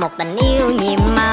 một tình yêu nhiệm màu